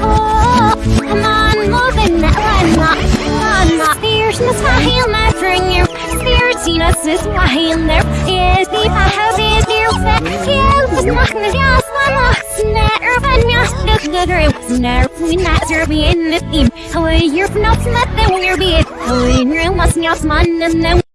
Oh, come on, move moving that one up. Come on, fierceness, my heel, my finger. Fierceness is my heel, there is the power is your fat. Kill is not the gas, one locks, never find me out of the dream. Never seen that you're being the theme. How you're not, nothing we're being. How you're not, not, man, and then.